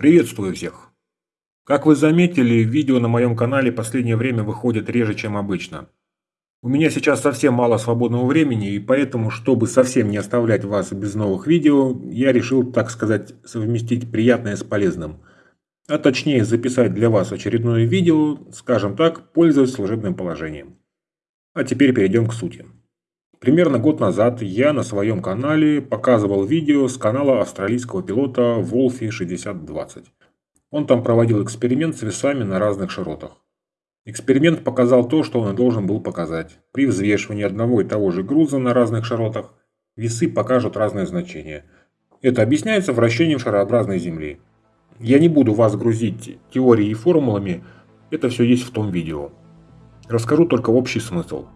Приветствую всех! Как вы заметили, видео на моем канале последнее время выходят реже, чем обычно. У меня сейчас совсем мало свободного времени, и поэтому, чтобы совсем не оставлять вас без новых видео, я решил, так сказать, совместить приятное с полезным. А точнее записать для вас очередное видео, скажем так, пользуясь служебным положением. А теперь перейдем к сути. Примерно год назад я на своем канале показывал видео с канала австралийского пилота Wolfie 6020. Он там проводил эксперимент с весами на разных широтах. Эксперимент показал то, что он и должен был показать. При взвешивании одного и того же груза на разных широтах весы покажут разное значение. Это объясняется вращением шарообразной Земли. Я не буду вас грузить теорией и формулами, это все есть в том видео. Расскажу только общий смысл.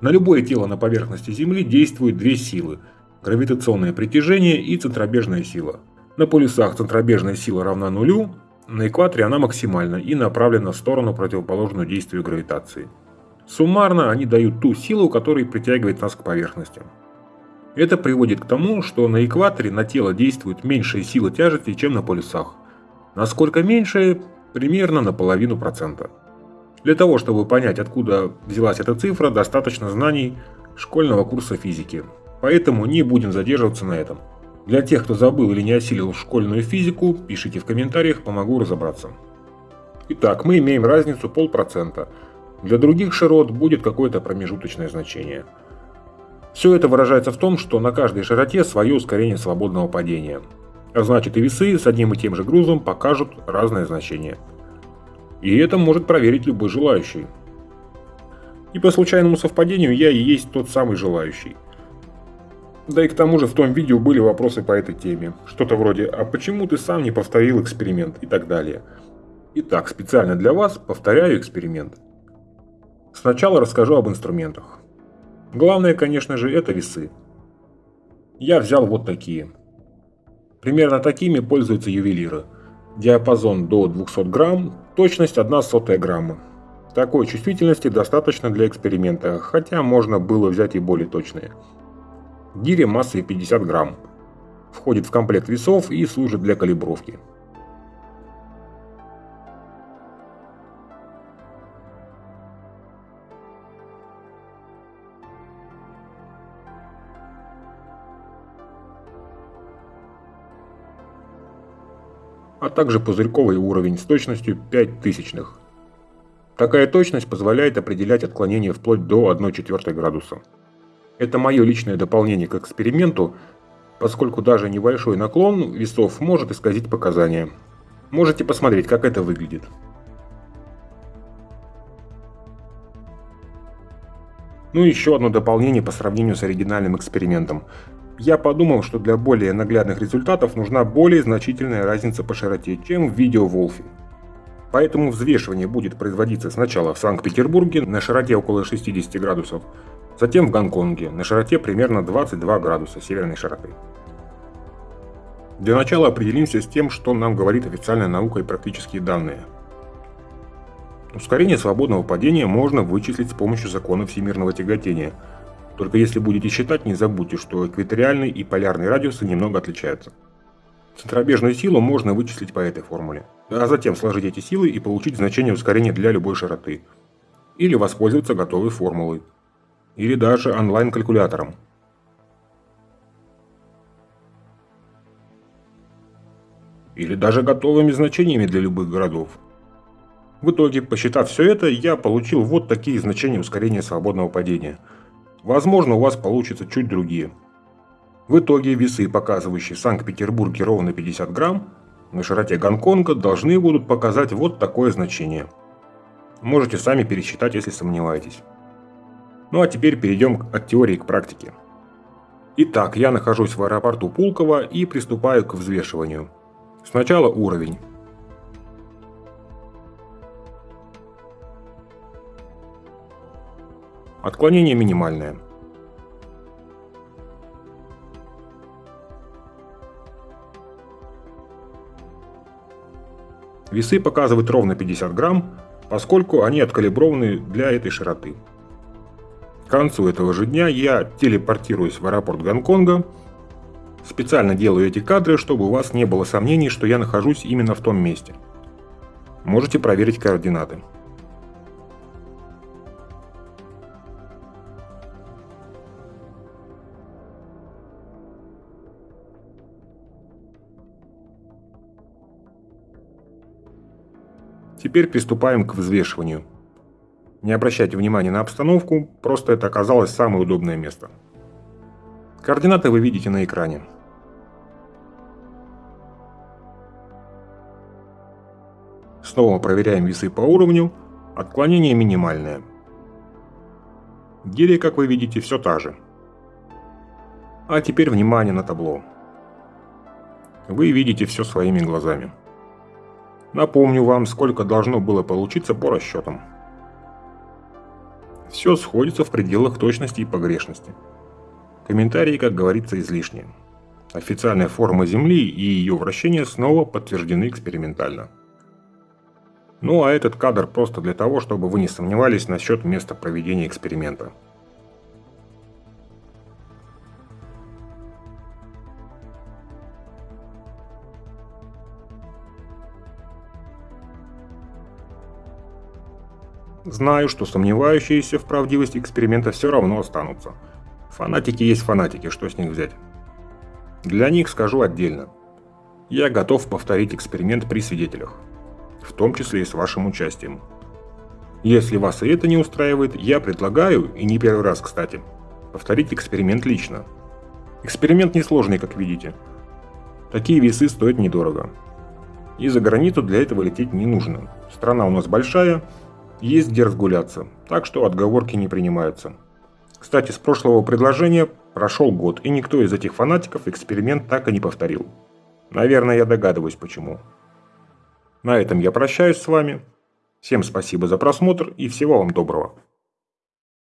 На любое тело на поверхности Земли действуют две силы – гравитационное притяжение и центробежная сила. На полюсах центробежная сила равна нулю, на экваторе она максимальна и направлена в сторону, противоположную действию гравитации. Суммарно они дают ту силу, которая притягивает нас к поверхности. Это приводит к тому, что на экваторе на тело действует меньшая сила тяжести, чем на полюсах. Насколько меньшая? Примерно на половину процента. Для того, чтобы понять, откуда взялась эта цифра, достаточно знаний школьного курса физики. Поэтому не будем задерживаться на этом. Для тех, кто забыл или не осилил школьную физику, пишите в комментариях, помогу разобраться. Итак, мы имеем разницу полпроцента. Для других широт будет какое-то промежуточное значение. Все это выражается в том, что на каждой широте свое ускорение свободного падения. А значит и весы с одним и тем же грузом покажут разное значение. И это может проверить любой желающий. И по случайному совпадению я и есть тот самый желающий. Да и к тому же в том видео были вопросы по этой теме. Что-то вроде «А почему ты сам не повторил эксперимент?» и так далее. Итак, специально для вас повторяю эксперимент. Сначала расскажу об инструментах. Главное, конечно же, это весы. Я взял вот такие. Примерно такими пользуются ювелиры. Диапазон до 200 грамм, Точность 1 сотая грамма. Такой чувствительности достаточно для эксперимента, хотя можно было взять и более точные. Гиря массой 50 грамм. Входит в комплект весов и служит для калибровки. А также пузырьковый уровень с точностью 5 тысячных. Такая точность позволяет определять отклонение вплоть до 1,4 градуса. Это мое личное дополнение к эксперименту, поскольку даже небольшой наклон весов может исказить показания. Можете посмотреть, как это выглядит. Ну и еще одно дополнение по сравнению с оригинальным экспериментом я подумал, что для более наглядных результатов нужна более значительная разница по широте, чем в видео Волфи. Поэтому взвешивание будет производиться сначала в Санкт-Петербурге на широте около 60 градусов, затем в Гонконге на широте примерно 22 градуса северной широты. Для начала определимся с тем, что нам говорит официальная наука и практические данные. Ускорение свободного падения можно вычислить с помощью закона всемирного тяготения – только если будете считать, не забудьте, что экваториальный и полярный радиусы немного отличаются. Центробежную силу можно вычислить по этой формуле, а затем сложить эти силы и получить значение ускорения для любой широты. Или воспользоваться готовой формулой. Или даже онлайн-калькулятором. Или даже готовыми значениями для любых городов. В итоге, посчитав все это, я получил вот такие значения ускорения свободного падения – Возможно, у вас получится чуть другие. В итоге весы, показывающие в Санкт-Петербурге ровно 50 грамм, на широте Гонконга должны будут показать вот такое значение. Можете сами пересчитать, если сомневаетесь. Ну а теперь перейдем от теории к практике. Итак, я нахожусь в аэропорту Пулково и приступаю к взвешиванию. Сначала уровень. Отклонение минимальное. Весы показывают ровно 50 грамм, поскольку они откалиброваны для этой широты. К концу этого же дня я телепортируюсь в аэропорт Гонконга Специально делаю эти кадры, чтобы у вас не было сомнений, что я нахожусь именно в том месте. Можете проверить координаты. Теперь приступаем к взвешиванию. Не обращайте внимания на обстановку, просто это оказалось самое удобное место. Координаты вы видите на экране. Снова проверяем весы по уровню, отклонение минимальное. Гиря, как вы видите, все та же. А теперь внимание на табло. Вы видите все своими глазами. Напомню вам, сколько должно было получиться по расчетам. Все сходится в пределах точности и погрешности. Комментарии, как говорится, излишние. Официальная форма Земли и ее вращение снова подтверждены экспериментально. Ну а этот кадр просто для того, чтобы вы не сомневались насчет места проведения эксперимента. Знаю, что сомневающиеся в правдивости эксперимента все равно останутся. Фанатики есть фанатики, что с них взять? Для них скажу отдельно. Я готов повторить эксперимент при свидетелях, в том числе и с вашим участием. Если вас и это не устраивает, я предлагаю, и не первый раз, кстати, повторить эксперимент лично. Эксперимент несложный, как видите. Такие весы стоят недорого. И за границу для этого лететь не нужно. Страна у нас большая, есть где разгуляться, так что отговорки не принимаются. Кстати, с прошлого предложения прошел год, и никто из этих фанатиков эксперимент так и не повторил. Наверное, я догадываюсь почему. На этом я прощаюсь с вами. Всем спасибо за просмотр и всего вам доброго.